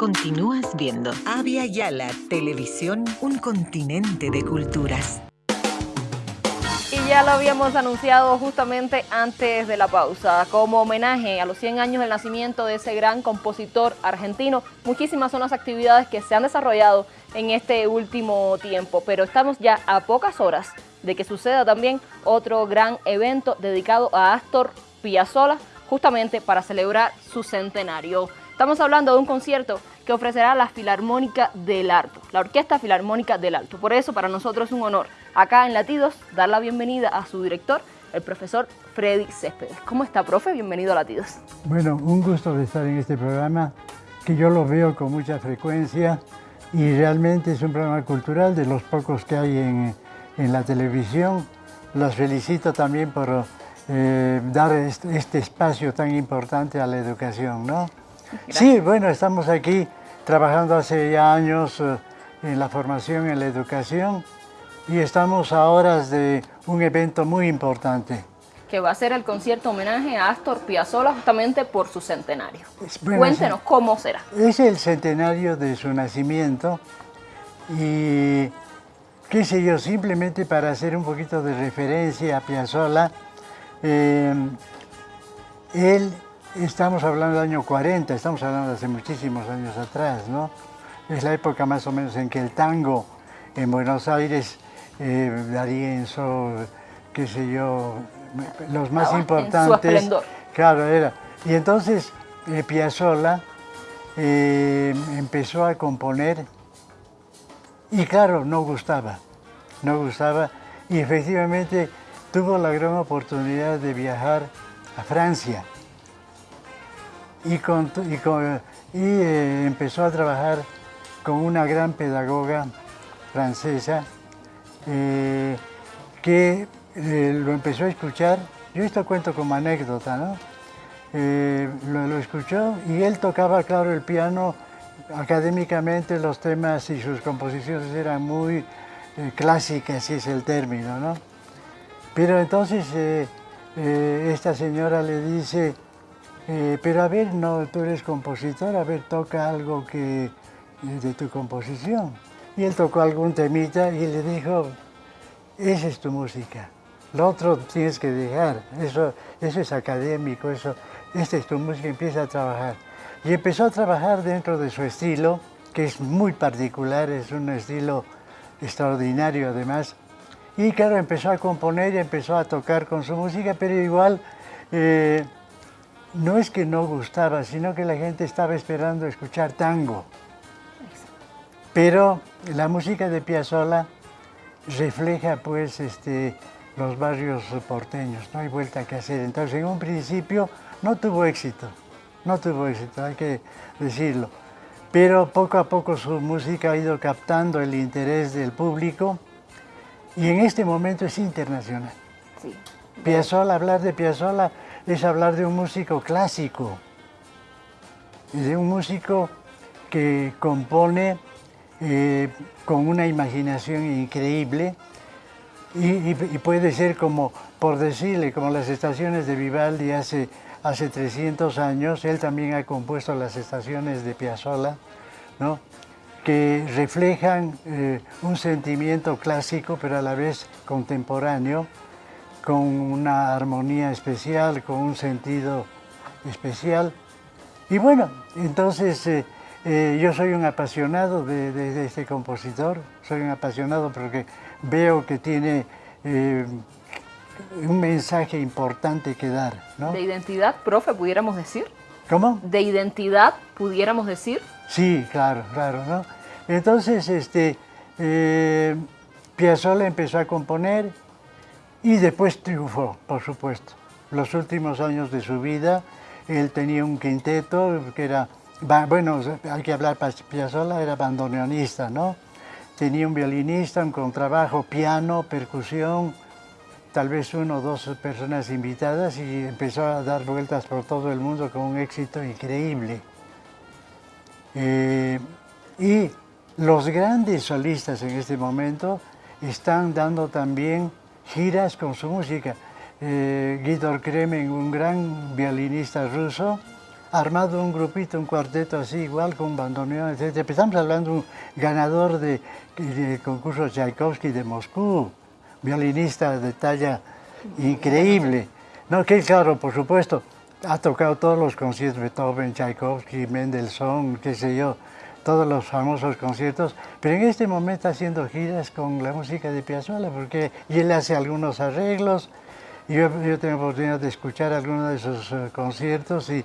continúas viendo. Avia Yala Televisión, un continente de culturas. Y ya lo habíamos anunciado justamente antes de la pausa, como homenaje a los 100 años del nacimiento de ese gran compositor argentino. Muchísimas son las actividades que se han desarrollado en este último tiempo, pero estamos ya a pocas horas de que suceda también otro gran evento dedicado a Astor Piazzolla, justamente para celebrar su centenario. Estamos hablando de un concierto que ofrecerá la Filarmónica del Alto, la Orquesta Filarmónica del Alto. Por eso para nosotros es un honor acá en Latidos dar la bienvenida a su director, el profesor Freddy Céspedes. ¿Cómo está, profe? Bienvenido a Latidos. Bueno, un gusto de estar en este programa, que yo lo veo con mucha frecuencia y realmente es un programa cultural de los pocos que hay en, en la televisión. Los felicito también por eh, dar este, este, espacio tan importante a la educación, ¿no? Sí, bueno, estamos aquí trabajando hace ya años eh, en la formación, en la educación, y estamos a horas de un evento muy importante. Que va a ser el concierto homenaje a Astor Piazzolla justamente por su centenario. Cuéntenos cómo será. Es el centenario de su nacimiento y qué sé yo, simplemente para hacer un poquito de referencia a Piazzolla, eh, él, estamos hablando del año 40, estamos hablando de hace muchísimos años atrás, ¿no? Es la época más o menos en que el tango en Buenos Aires, eh, D'Arienzo, qué sé yo, los más importantes. claro, era. Y entonces eh, Piazzolla eh, empezó a componer y claro, no gustaba, no gustaba y efectivamente tuvo la gran oportunidad de viajar a Francia y, eh, empezó a trabajar con una gran pedagoga francesa eh, que eh, lo empezó a escuchar, yo esto cuento como anécdota, ¿no? lo, lo, escuchó y él tocaba, claro, el piano, académicamente los temas y sus composiciones eran muy clásicas, si es el término, ¿no? Pero entonces eh, eh, esta señora le dice, eh, pero a ver, no, tú eres compositor, a ver, toca algo que, de tu composición. Y él tocó algún temita y le dijo, esa es tu música, lo otro tienes que dejar, eso, eso es académico, eso, esta es tu música, empieza a trabajar. Y empezó a trabajar dentro de su estilo, que es muy particular, es un estilo extraordinario además, y claro, empezó a componer y empezó a tocar con su música, pero igual eh, no es que no gustaba, sino que la gente estaba esperando escuchar tango. Pero la música de Piazzolla refleja pues este, los barrios porteños, no hay vuelta que hacer. Entonces en un principio no tuvo éxito, no tuvo éxito, hay que decirlo. Pero poco a poco su música ha ido captando el interés del público y en este momento es internacional. Sí. Piazzolla, hablar de Piazzolla es hablar de un músico clásico, de un músico que compone eh, con una imaginación increíble y, puede ser como, por decirle, como las estaciones de Vivaldi hace, hace 300 años, él también ha compuesto las estaciones de Piazzolla, ¿no? que reflejan eh, un sentimiento clásico, pero a la vez contemporáneo, con una armonía especial, con un sentido especial. Y bueno, entonces eh, eh, yo soy un apasionado de, este compositor, soy un apasionado porque veo que tiene un mensaje importante que dar. ¿De identidad, profe, pudiéramos decir? ¿Cómo? ¿De identidad, pudiéramos decir? Sí, claro, claro, ¿no? Entonces, este, eh, Piazzolla empezó a componer y después triunfó, por supuesto. Los últimos años de su vida, él tenía un quinteto que era, bueno, hay que hablar, Piazzolla era bandoneonista, ¿no? Tenía un violinista, un contrabajo, piano, percusión, tal vez uno o dos personas invitadas y empezó a dar vueltas por todo el mundo con un éxito increíble. Eh, y los grandes solistas en este momento están dando también giras con su música. Eh, Kremen, un gran violinista ruso, armado un grupito, un cuarteto así, igual con bandoneón, etc. Empezamos hablando de un ganador de, de concurso Tchaikovsky de Moscú, violinista de talla increíble. No, que claro, por supuesto, ha tocado todos los conciertos, Beethoven, Tchaikovsky, Mendelssohn, qué sé yo, todos los famosos conciertos, pero en este momento haciendo giras con la música de Piazzolla, porque él hace algunos arreglos, y yo, yo tengo oportunidad de escuchar algunos de sus eh, conciertos y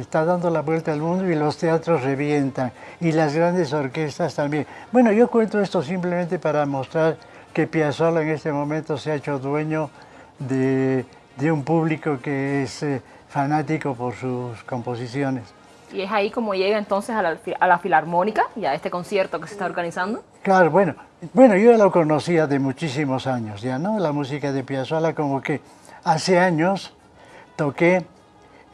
está dando la vuelta al mundo y los teatros revientan, y las grandes orquestas también. Bueno, yo cuento esto simplemente para mostrar que Piazzolla en este momento se ha hecho dueño de, de un público que es eh, fanático por sus composiciones. Y es ahí como llega entonces a la, a la, Filarmónica y a este concierto que se está organizando. Claro, bueno, bueno, yo lo conocía de muchísimos años ya, ¿no? La música de Piazzolla como que hace años toqué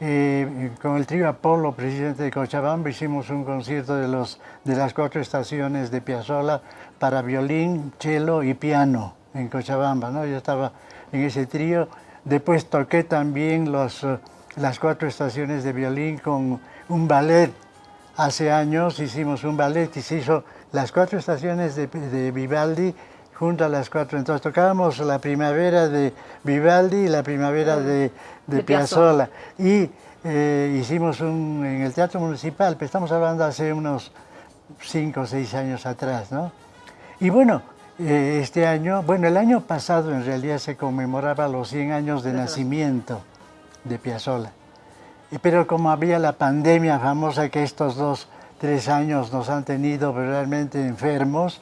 eh, con el trío Apolo, presidente de Cochabamba, hicimos un concierto de, los, de las cuatro estaciones de Piazzolla para violín, cello y piano en Cochabamba, ¿no? Yo estaba en ese trío. Después toqué también los, las cuatro estaciones de violín con un ballet. Hace años hicimos un ballet y se hizo las cuatro estaciones de, de Vivaldi junto a las cuatro. Entonces tocábamos la primavera de Vivaldi y la primavera de, de, de Piazzolla. Y eh, hicimos un, en el Teatro Municipal, pero estamos hablando hace unos cinco o seis años atrás, ¿no? Y bueno, eh, este año, bueno, el año pasado en realidad se conmemoraba los 100 años de nacimiento de Piazzolla. Pero como había la pandemia famosa que estos dos, tres años nos han tenido realmente enfermos,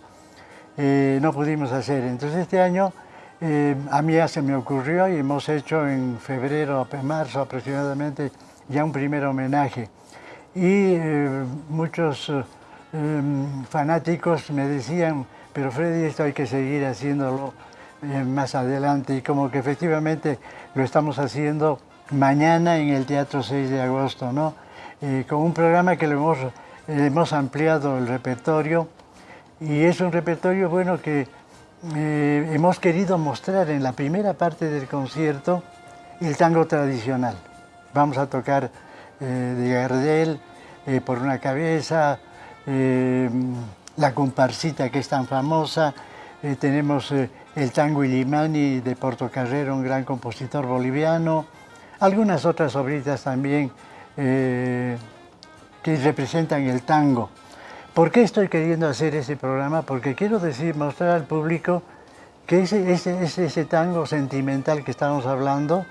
eh, no pudimos hacer. Entonces este año eh, a mí ya se me ocurrió y hemos hecho en febrero, marzo aproximadamente, ya un primer homenaje. Y eh, muchos fanáticos me decían, pero Freddy, esto hay que seguir haciéndolo más adelante. Y como que efectivamente lo estamos haciendo mañana en el Teatro 6 de agosto, ¿no? Eh, con un programa que le hemos, hemos ampliado el repertorio y es un repertorio bueno que eh, hemos querido mostrar en la primera parte del concierto el tango tradicional. Vamos a tocar eh, de Gardel, Por una cabeza, la comparsita que es tan famosa, tenemos el tango Ilimani de Portocarrero, un gran compositor boliviano, algunas otras obritas también eh, que representan el tango. ¿Por qué estoy queriendo hacer ese programa? Porque quiero decir, mostrar al público que ese, ese, ese, tango sentimental que estamos hablando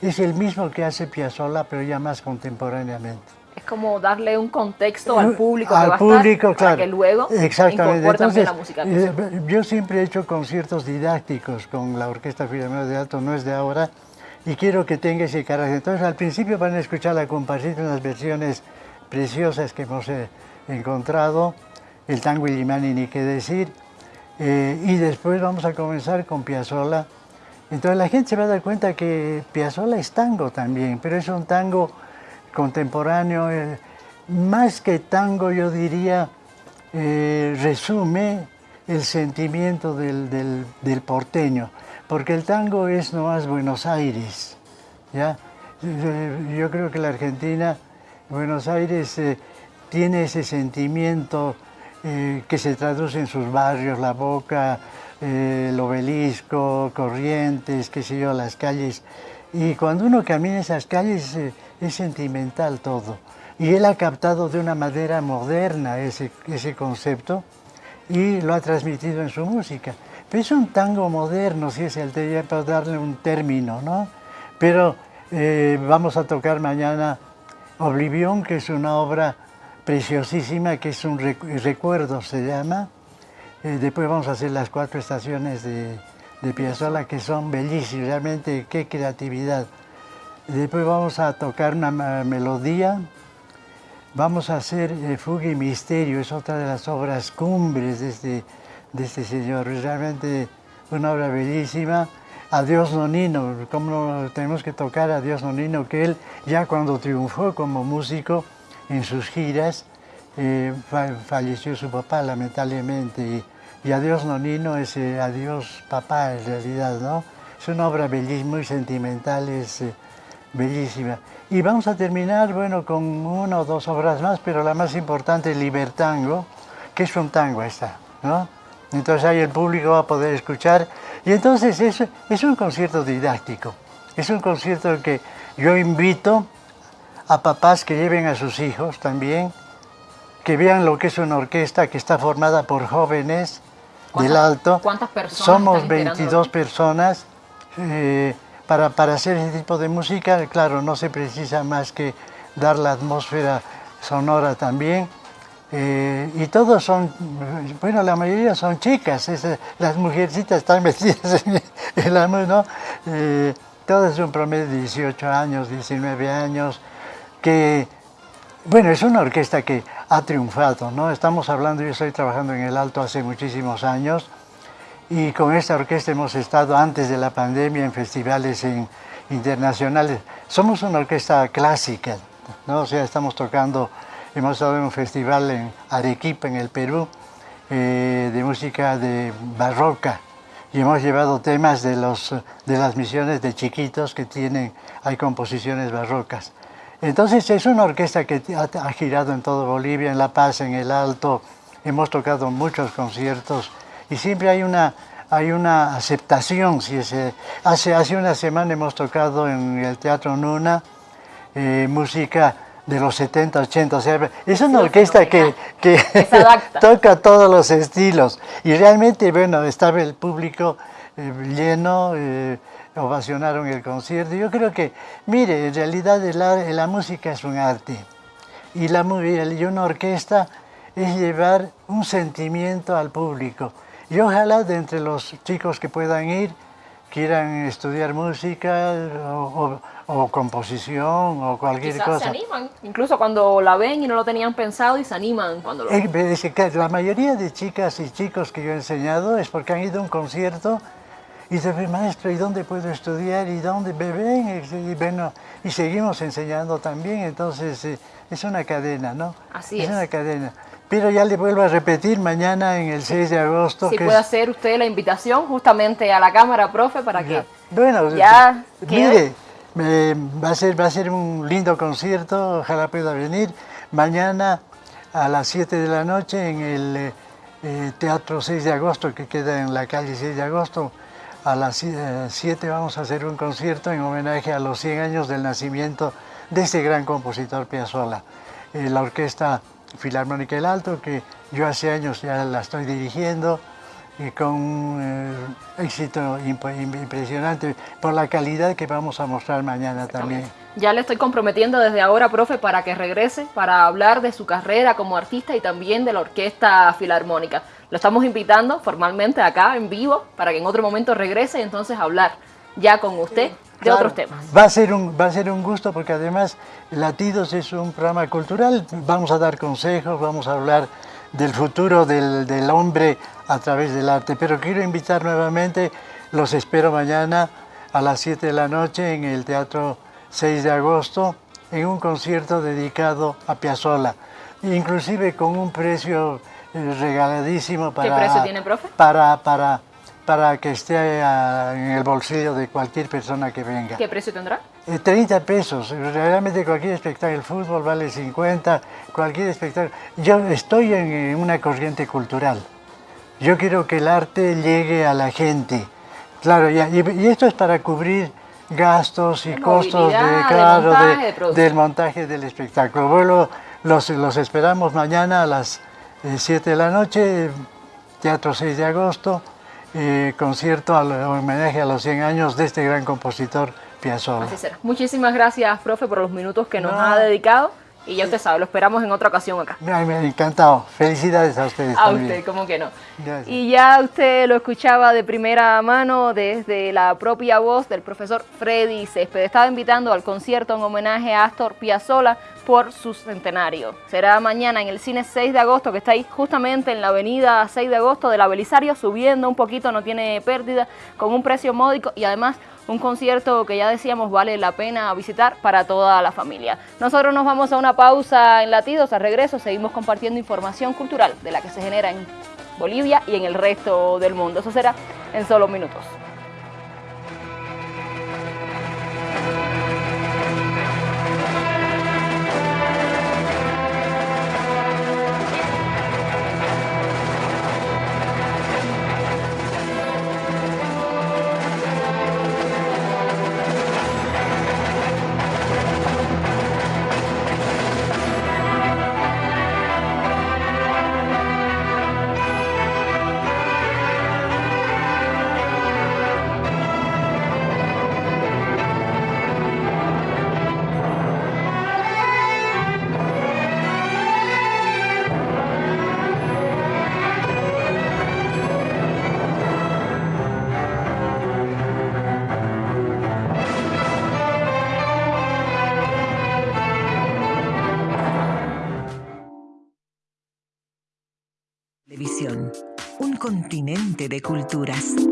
es el mismo que hace Piazzolla, pero ya más contemporáneamente. Es como darle un contexto al público al que va público, a estar, claro. para que luego Exactamente. Entonces, la música. Eh, yo siempre he hecho conciertos didácticos con la Orquesta Filarmónica de Alto, no es de ahora, y quiero que tenga ese carácter. Entonces al principio van a escuchar la comparsita, unas versiones preciosas que hemos eh, encontrado, el tango Illimani ni qué decir, eh, y después vamos a comenzar con Piazzolla. Entonces la gente se va a dar cuenta que Piazzolla es tango también, pero es un tango contemporáneo, eh, más que tango yo diría, resume el sentimiento del porteño porque el tango es nomás Buenos Aires. ¿ya? Yo creo que la Argentina, Buenos Aires, eh, tiene ese sentimiento eh, que se traduce en sus barrios, La Boca, eh, el Obelisco, Corrientes, qué sé yo, las calles. Y cuando uno camina esas calles es sentimental todo. Y él ha captado de una manera moderna ese, ese concepto y lo ha transmitido en su música. Es un tango moderno, si es el de para darle un término, ¿no? Pero eh, vamos a tocar mañana Oblivión, que es una obra preciosísima, que es un recuerdo, se llama. Eh, después vamos a hacer las cuatro estaciones de, de Piazzolla, que son bellísimas, realmente qué creatividad. Después vamos a tocar una melodía, vamos a hacer eh, Fuga y Misterio, es otra de las obras cumbres de este de este señor. Realmente una obra bellísima. Adiós Nonino, como tenemos que tocar a Dios Nonino, que él ya cuando triunfó como músico en sus giras, eh, falleció su papá lamentablemente. Y, Adiós Nonino es eh, Adiós papá en realidad, ¿no? Es una obra bellísima, muy sentimental, es eh, bellísima. Y vamos a terminar, bueno, con una o dos obras más, pero la más importante, Libertango, que es un tango esta, ¿no? Entonces ahí el público va a poder escuchar. Y entonces es, es un concierto didáctico. Es un concierto que yo invito a papás que lleven a sus hijos también, que vean lo que es una orquesta que está formada por jóvenes del Alto. ¿Cuántas personas? Somos 22 personas. Eh, para, para hacer ese tipo de música, claro, no se precisa más que dar la atmósfera sonora también. Eh, y todos son, bueno, la mayoría son chicas, las mujercitas están metidas en el amor, ¿no? Eh, todas son promedio de 18 años, 19 años, que, bueno, es una orquesta que ha triunfado, ¿no? Estamos hablando, yo estoy trabajando en el Alto hace muchísimos años, y con esta orquesta hemos estado antes de la pandemia en festivales internacionales. Somos una orquesta clásica, ¿no? o sea, estamos tocando, hemos estado en un festival en Arequipa, en el Perú, eh, de música de barroca y hemos llevado temas de, los, de las misiones de chiquitos que tienen, hay composiciones barrocas. Entonces es una orquesta que ha, ha girado en todo Bolivia, en La Paz, en el Alto, hemos tocado muchos conciertos y siempre hay una, hay una aceptación. Si hace, hace una semana hemos tocado en el Teatro Nuna eh, música de los 70, 80, o sea, es una orquesta que, que toca todos los estilos y realmente, bueno, estaba el público eh, lleno, eh, ovacionaron el concierto. Yo creo que, mire, en realidad la música es un arte y, la, y una orquesta es llevar un sentimiento al público. Y ojalá de entre los chicos que puedan ir, quieran estudiar música o, composición o cualquier Quizás cosa. se animan, incluso cuando la ven y no lo tenían pensado y se animan cuando lo ven. la mayoría de chicas y chicos que yo he enseñado es porque han ido a un concierto y dicen, maestro, ¿y dónde puedo estudiar? ¿Y dónde beben? Y, bueno, y seguimos enseñando también, entonces eh, es una cadena, ¿no? Así es. Es una cadena. Pero ya le vuelvo a repetir, mañana en el 6 de agosto... Si puede hacer usted la invitación justamente a la cámara, profe, para que bueno, ya Mire, va, a ser, va a ser un lindo concierto, ojalá pueda venir. Mañana a las 7 de la noche en el eh, eh, Teatro 6 de agosto, que queda en la calle 6 de agosto, a las 7 eh, vamos a hacer un concierto en homenaje a los 100 años del nacimiento de este gran compositor Piazzolla. la orquesta Filarmónica El Alto, que yo hace años ya la estoy dirigiendo y con un eh, éxito impresionante por la calidad que vamos a mostrar mañana también. Ya le estoy comprometiendo desde ahora, profe, para que regrese, para hablar de su carrera como artista y también de la Orquesta Filarmónica. Lo estamos invitando formalmente acá, en vivo, para que en otro momento regrese y entonces hablar ya con usted de otros temas. Va a, ser un, va a ser un gusto porque además Latidos es un programa cultural, vamos a dar consejos, vamos a hablar del futuro del, del hombre a través del arte, pero quiero invitar nuevamente, los espero mañana a las 7 de la noche en el Teatro 6 de agosto en un concierto dedicado a Piazzolla, inclusive con un precio eh, regaladísimo para... ¿Qué precio tiene, profe? Para, para para que esté eh, en el bolsillo de cualquier persona que venga. ¿Qué precio tendrá? 30 eh, pesos, realmente cualquier espectáculo, el fútbol vale 50, cualquier espectáculo. Yo estoy en una corriente cultural, yo quiero que el arte llegue a la gente, claro, y, esto es para cubrir gastos y costos de, claro, del montaje del espectáculo. Bueno, los, los esperamos mañana a las 7 eh, de la noche, Teatro 6 de agosto, eh, concierto al homenaje a los 100 años de este gran compositor Piazzolla. Muchísimas gracias, profe, por los minutos que nos ha dedicado. Y ya usted sabe, lo esperamos en otra ocasión acá. Me ha encantado. Felicidades a ustedes A usted, como que no. Y ya usted lo escuchaba de primera mano desde la propia voz del profesor Freddy Césped. Estaba invitando al concierto en homenaje a Astor Piazzolla por su centenario. Será mañana en el cine 6 de agosto, que está ahí justamente en la avenida 6 de agosto de la Belisario, subiendo un poquito, no tiene pérdida, con un precio módico y además un concierto que ya decíamos vale la pena visitar para toda la familia. Nosotros nos vamos a una pausa en Latidos, al regreso seguimos compartiendo información cultural de la que se genera en Bolivia y en el resto del mundo. Eso será en solo minutos. De culturas.